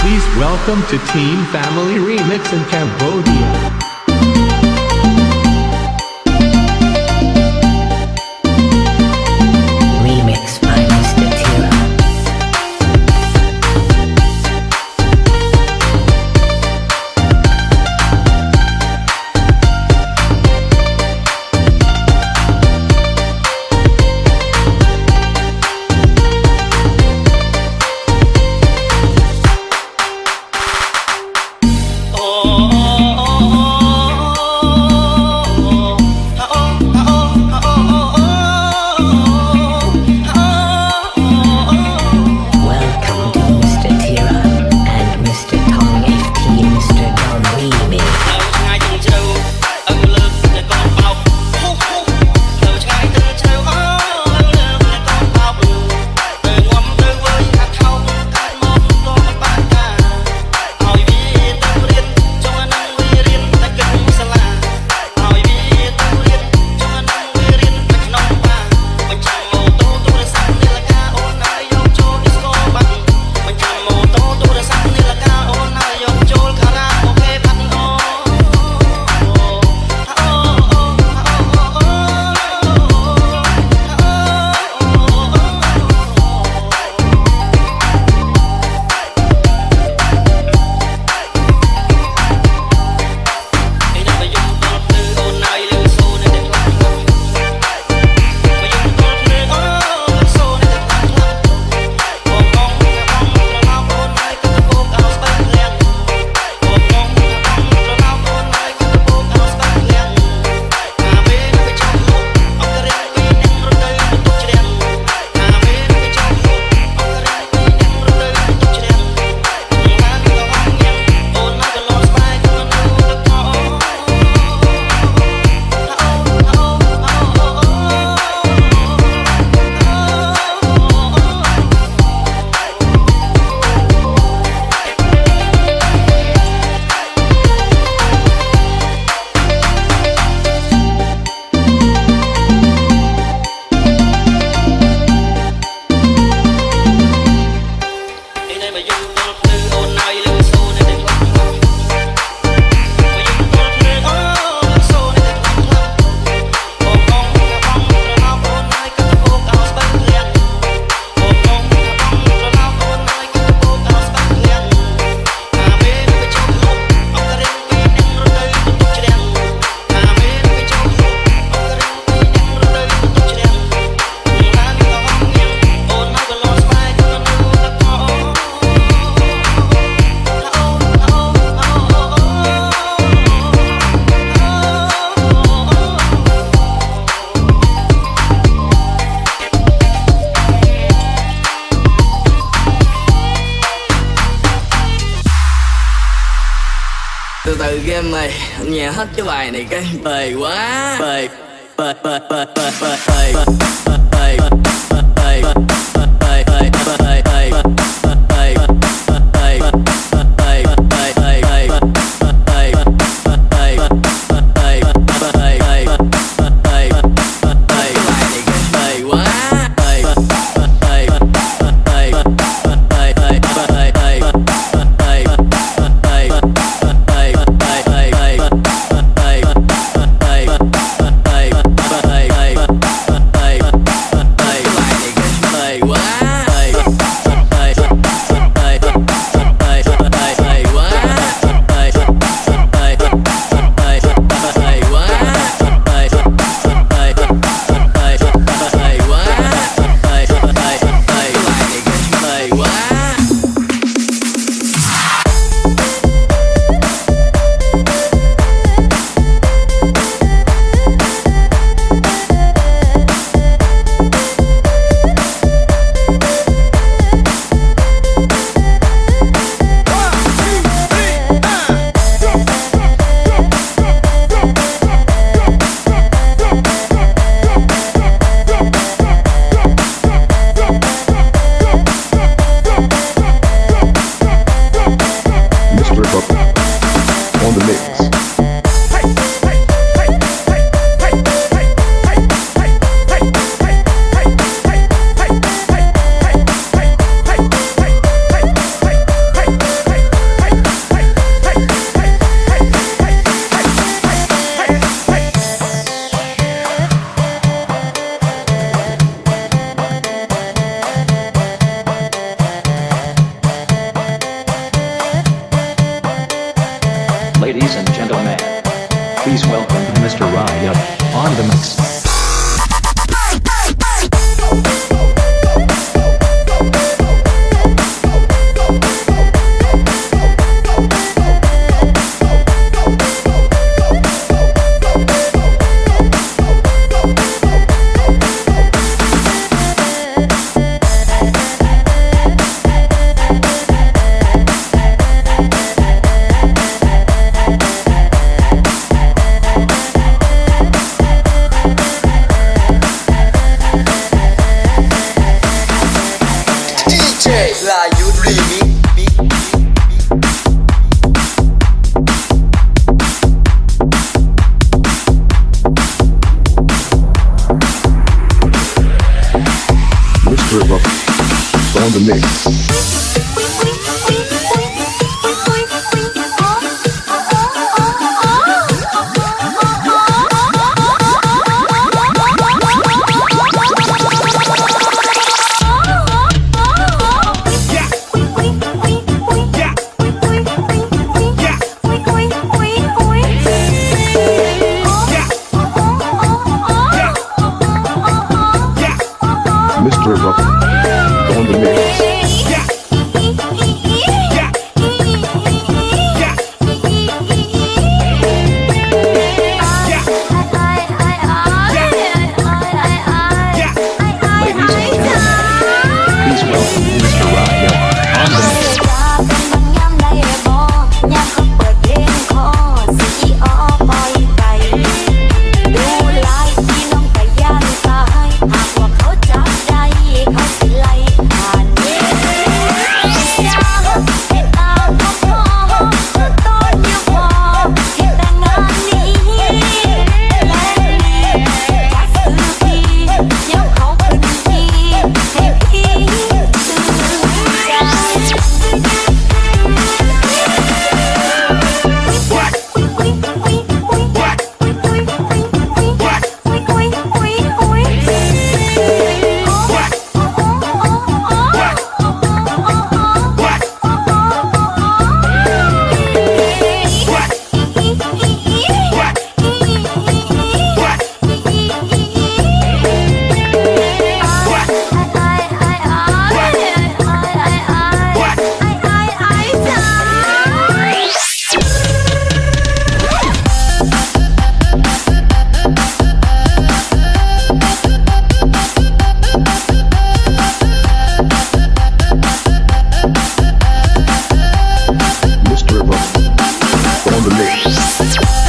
Please welcome to Team Family Remix in Cambodia. game này anh nghe hết cái bài này cái bề quá bề bề bề bề bề bề bề bề bề bề bề mix.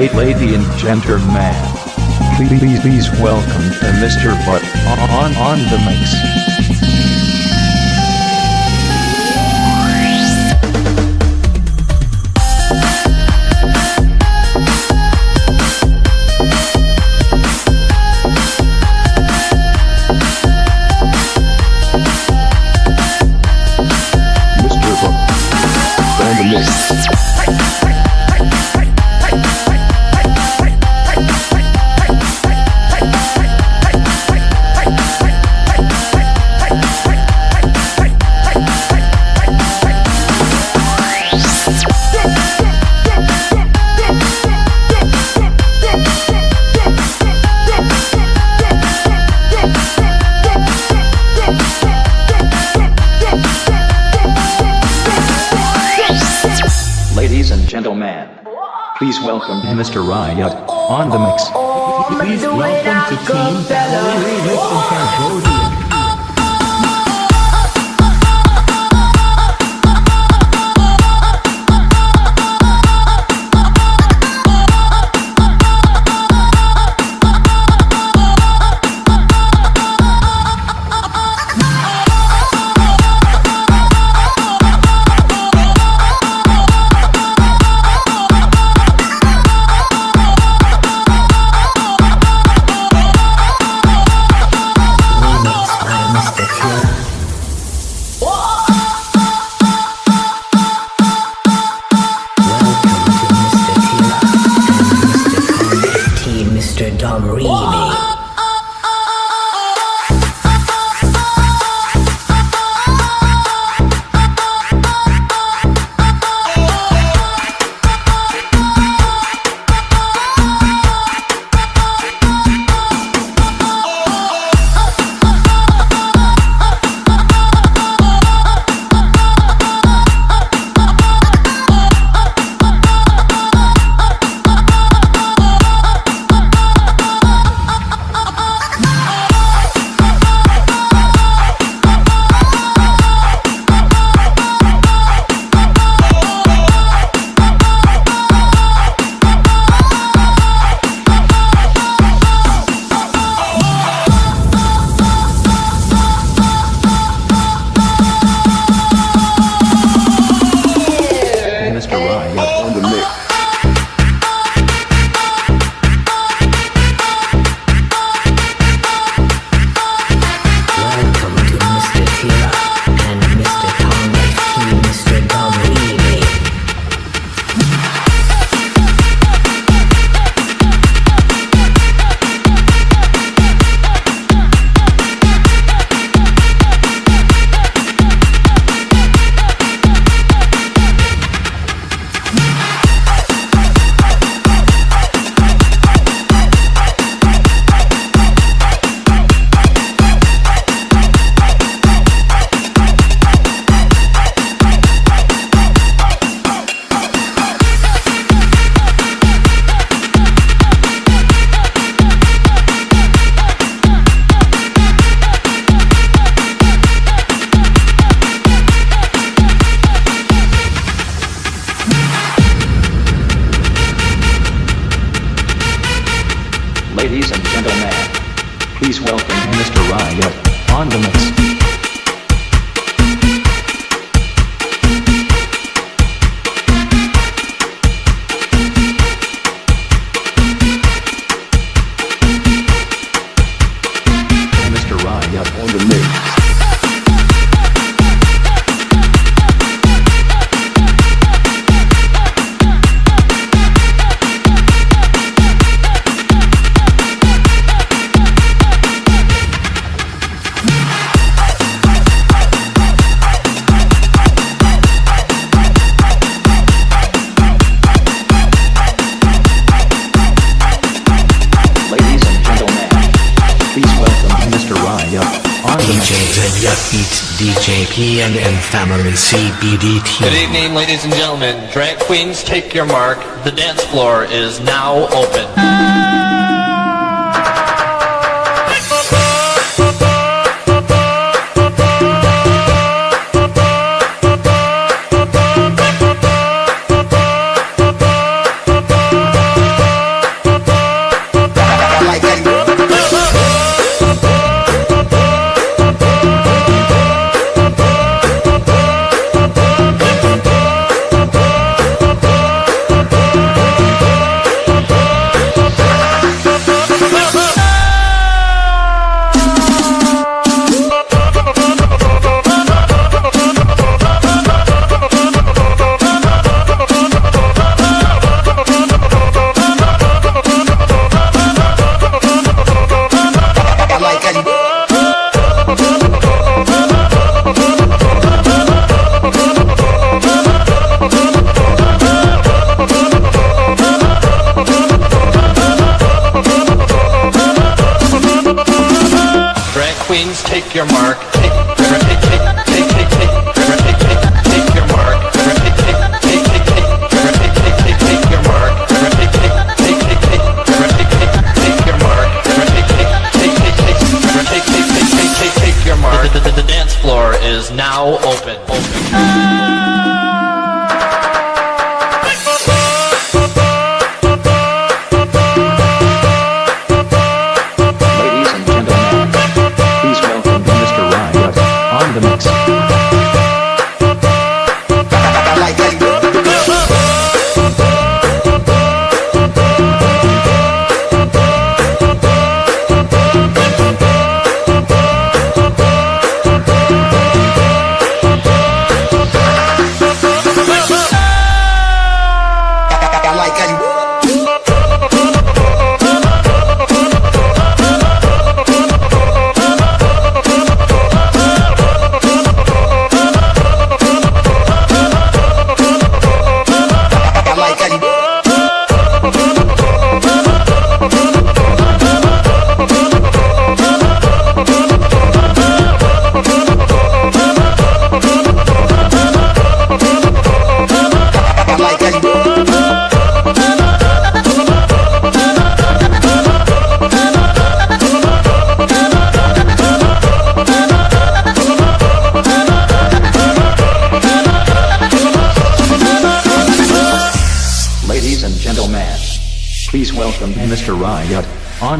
La- la- la- Lady and gentlemen, please, please, welcome uh, Mr. Butt on on the mix. Mr. Riot on the mix. Please welcome to Team Cambodia. DJ Family CBDT. Good evening, ladies and gentlemen. Drag queens, take your mark. The dance floor is now open. queens, take your mark. Take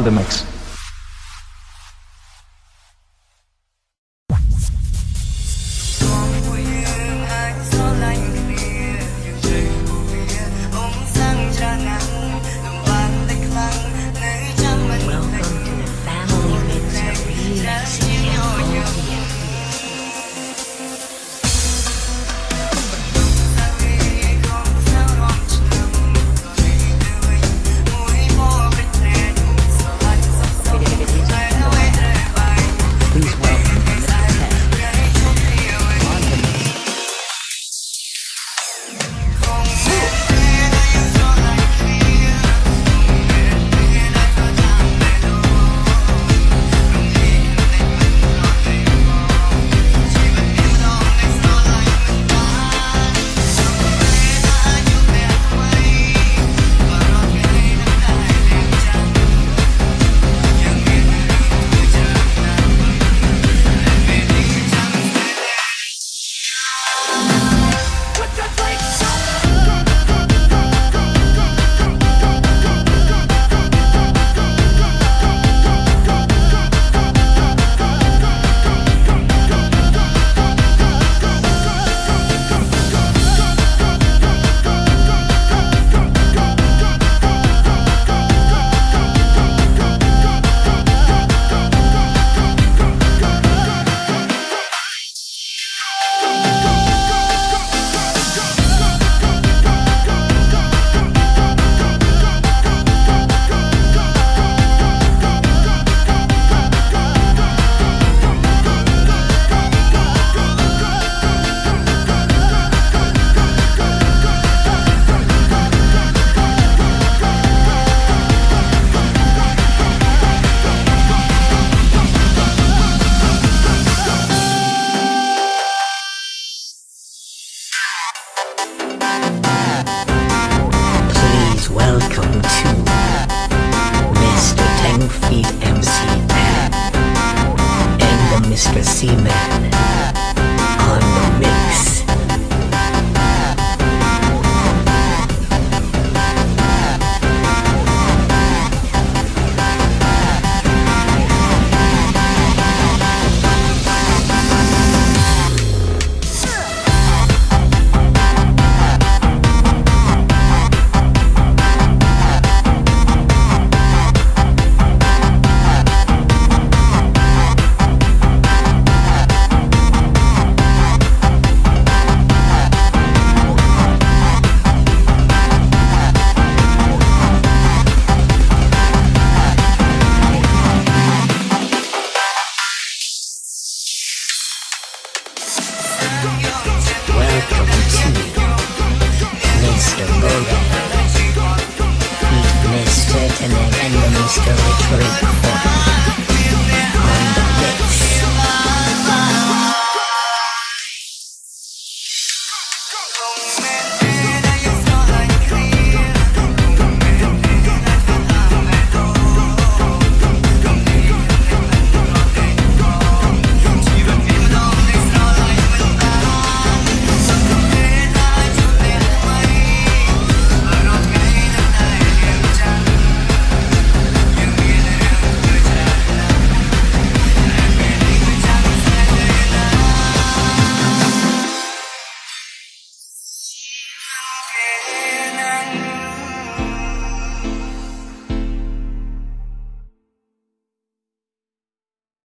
the mix. PMC man and the Mr. C man.